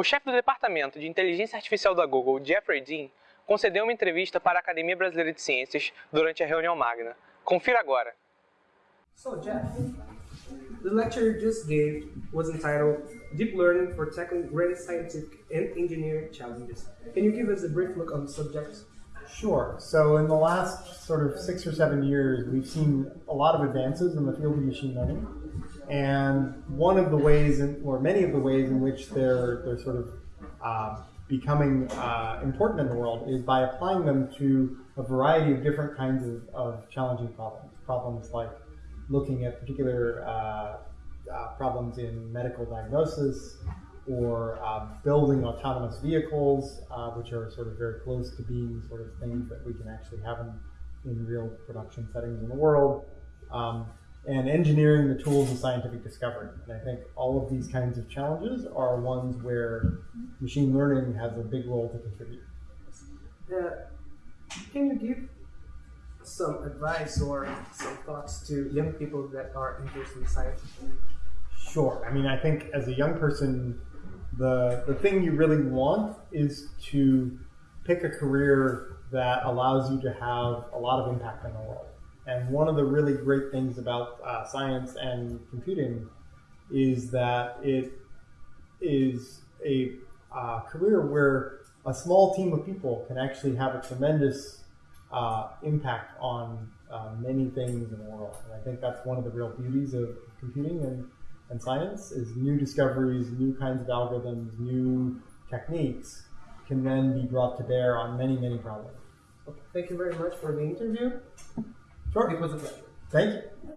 O chefe do Departamento de Inteligência Artificial da Google, Jeffrey Dean, concedeu uma entrevista para a Academia Brasileira de Ciências durante a reunião magna. Confira agora. So, Jeff, the lecture you just gave was entitled Deep Learning for Tackling Great Scientific and Engineering Challenges. Can you give us a brief look on the subject? Sure. So, in the last sort of six or seven years, we've seen a lot of advances in the field of machine learning. And one of the ways, in, or many of the ways in which they're, they're sort of uh, becoming uh, important in the world is by applying them to a variety of different kinds of, of challenging problems. Problems like looking at particular uh, uh problems in medical diagnosis, or uh, building autonomous vehicles, uh, which are sort of very close to being sort of things that we can actually have in, in real production settings in the world, um, and engineering the tools of scientific discovery. And I think all of these kinds of challenges are ones where machine learning has a big role to contribute. Uh, can you give some advice or some thoughts to young people that are interested in science? Sure. I mean, I think as a young person, the the thing you really want is to pick a career that allows you to have a lot of impact on the world. And one of the really great things about uh, science and computing is that it is a uh, career where a small team of people can actually have a tremendous uh, impact on uh, many things in the world. And I think that's one of the real beauties of computing and and science is new discoveries, new kinds of algorithms, new techniques can then be brought to bear on many, many problems. Okay. Thank you very much for the interview. Sure. It was a pleasure. Thank you.